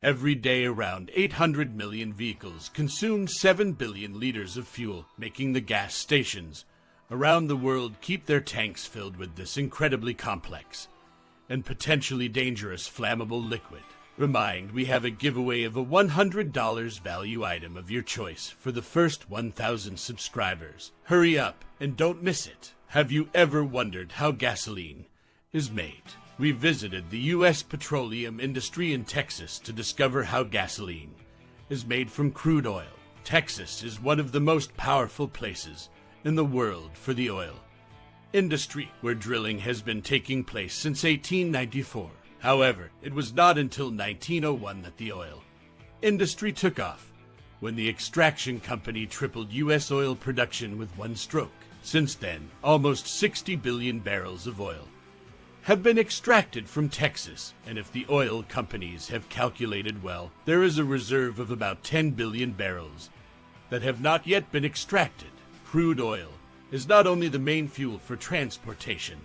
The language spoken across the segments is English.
Every day, around 800 million vehicles consume 7 billion liters of fuel, making the gas stations around the world keep their tanks filled with this incredibly complex and potentially dangerous flammable liquid. Remind we have a giveaway of a $100 value item of your choice for the first 1,000 subscribers. Hurry up and don't miss it. Have you ever wondered how gasoline is made? We visited the U.S. petroleum industry in Texas to discover how gasoline is made from crude oil. Texas is one of the most powerful places in the world for the oil industry, where drilling has been taking place since 1894. However, it was not until 1901 that the oil industry took off, when the extraction company tripled U.S. oil production with one stroke. Since then, almost 60 billion barrels of oil have been extracted from Texas, and if the oil companies have calculated well, there is a reserve of about 10 billion barrels that have not yet been extracted. Crude oil is not only the main fuel for transportation,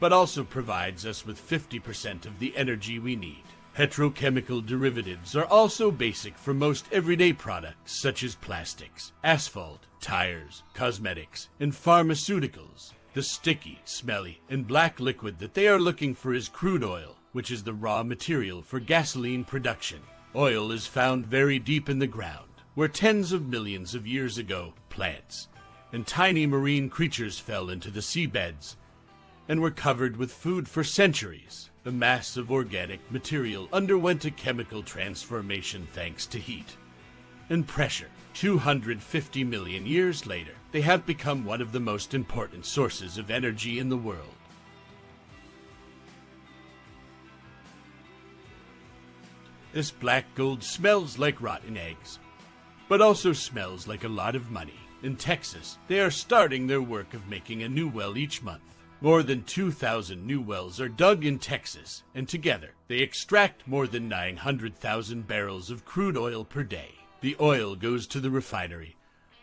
but also provides us with 50% of the energy we need. Petrochemical derivatives are also basic for most everyday products such as plastics, asphalt, tires, cosmetics, and pharmaceuticals. The sticky, smelly, and black liquid that they are looking for is crude oil, which is the raw material for gasoline production. Oil is found very deep in the ground, where tens of millions of years ago, plants and tiny marine creatures fell into the seabeds and were covered with food for centuries. The mass of organic material underwent a chemical transformation thanks to heat and pressure. 250 million years later, they have become one of the most important sources of energy in the world. This black gold smells like rotten eggs, but also smells like a lot of money. In Texas, they are starting their work of making a new well each month. More than 2,000 new wells are dug in Texas, and together they extract more than 900,000 barrels of crude oil per day. The oil goes to the refinery,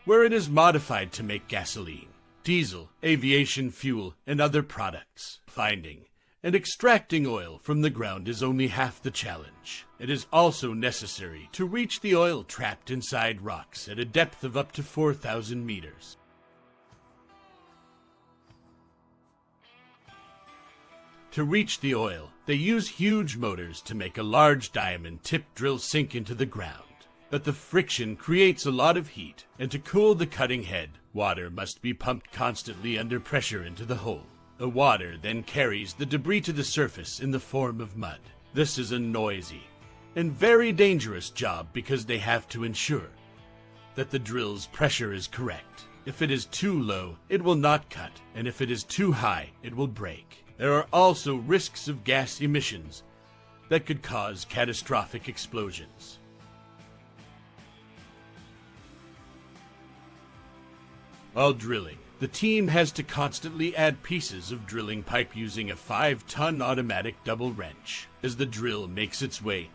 where it is modified to make gasoline, diesel, aviation fuel, and other products. Finding and extracting oil from the ground is only half the challenge. It is also necessary to reach the oil trapped inside rocks at a depth of up to 4,000 meters. To reach the oil, they use huge motors to make a large diamond tip drill sink into the ground. But the friction creates a lot of heat, and to cool the cutting head, water must be pumped constantly under pressure into the hole. The water then carries the debris to the surface in the form of mud. This is a noisy and very dangerous job because they have to ensure that the drill's pressure is correct. If it is too low, it will not cut, and if it is too high, it will break. There are also risks of gas emissions that could cause catastrophic explosions. While drilling, the team has to constantly add pieces of drilling pipe using a 5-ton automatic double wrench as the drill makes its way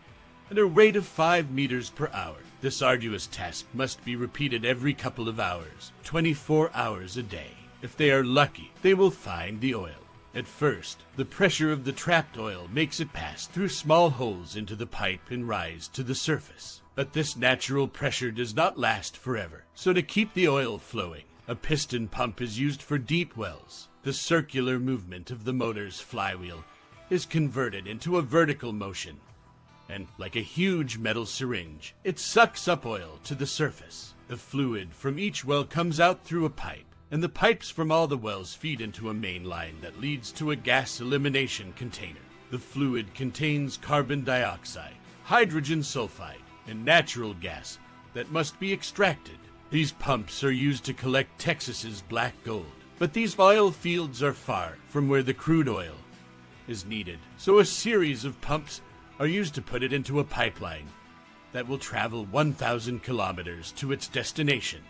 at a rate of 5 meters per hour. This arduous task must be repeated every couple of hours, 24 hours a day. If they are lucky, they will find the oil. At first, the pressure of the trapped oil makes it pass through small holes into the pipe and rise to the surface. But this natural pressure does not last forever, so to keep the oil flowing, a piston pump is used for deep wells. The circular movement of the motor's flywheel is converted into a vertical motion, and like a huge metal syringe, it sucks up oil to the surface. The fluid from each well comes out through a pipe, and the pipes from all the wells feed into a main line that leads to a gas elimination container. The fluid contains carbon dioxide, hydrogen sulfide, and natural gas that must be extracted. These pumps are used to collect Texas's black gold. But these oil fields are far from where the crude oil is needed. So a series of pumps are used to put it into a pipeline that will travel 1,000 kilometers to its destination.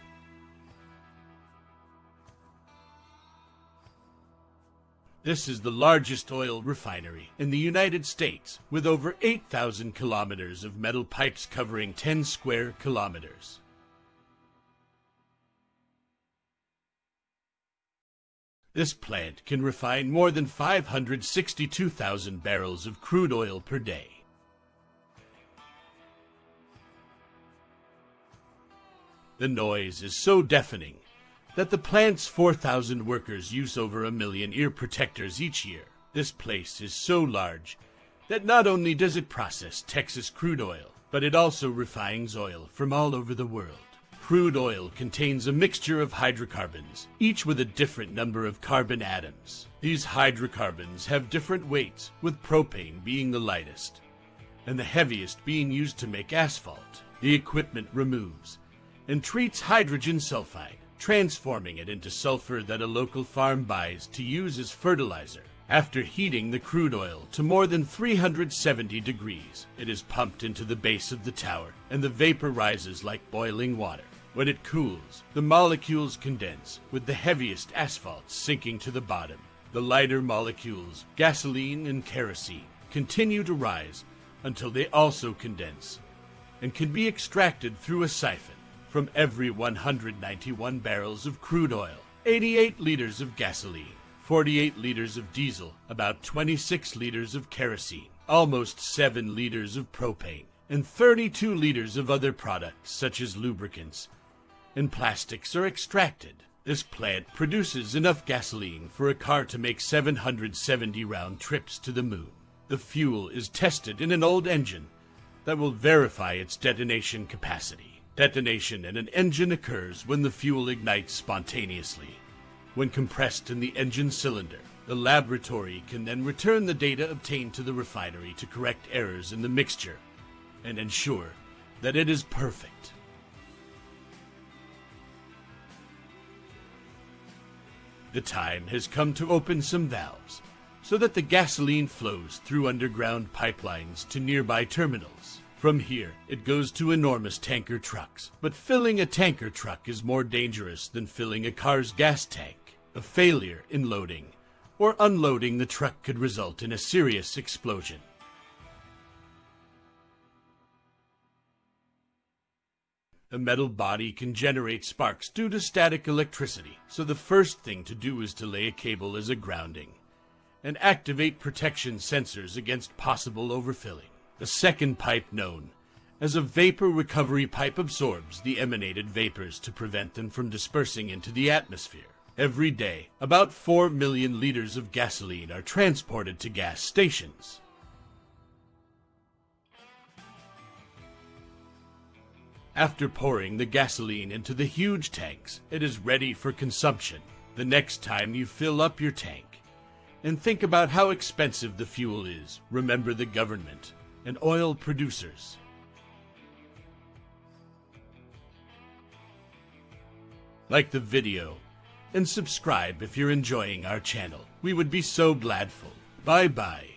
This is the largest oil refinery in the United States, with over 8,000 kilometers of metal pipes covering 10 square kilometers. This plant can refine more than 562,000 barrels of crude oil per day. The noise is so deafening that the plant's 4,000 workers use over a million ear protectors each year. This place is so large that not only does it process Texas crude oil, but it also refines oil from all over the world. Crude oil contains a mixture of hydrocarbons, each with a different number of carbon atoms. These hydrocarbons have different weights, with propane being the lightest, and the heaviest being used to make asphalt. The equipment removes and treats hydrogen sulfide, transforming it into sulfur that a local farm buys to use as fertilizer. After heating the crude oil to more than 370 degrees, it is pumped into the base of the tower, and the vapor rises like boiling water. When it cools, the molecules condense, with the heaviest asphalt sinking to the bottom. The lighter molecules, gasoline and kerosene, continue to rise until they also condense and can be extracted through a siphon. From every 191 barrels of crude oil, 88 liters of gasoline, 48 liters of diesel, about 26 liters of kerosene, almost 7 liters of propane, and 32 liters of other products such as lubricants, and plastics are extracted. This plant produces enough gasoline for a car to make 770 round trips to the moon. The fuel is tested in an old engine that will verify its detonation capacity. Detonation in an engine occurs when the fuel ignites spontaneously. When compressed in the engine cylinder, the laboratory can then return the data obtained to the refinery to correct errors in the mixture and ensure that it is perfect. The time has come to open some valves so that the gasoline flows through underground pipelines to nearby terminals. From here, it goes to enormous tanker trucks. But filling a tanker truck is more dangerous than filling a car's gas tank. A failure in loading or unloading the truck could result in a serious explosion. A metal body can generate sparks due to static electricity, so the first thing to do is to lay a cable as a grounding and activate protection sensors against possible overfilling. The second pipe known as a vapor recovery pipe absorbs the emanated vapors to prevent them from dispersing into the atmosphere. Every day, about 4 million liters of gasoline are transported to gas stations. After pouring the gasoline into the huge tanks, it is ready for consumption. The next time you fill up your tank, and think about how expensive the fuel is, remember the government and oil producers. Like the video and subscribe if you're enjoying our channel. We would be so gladful. Bye bye.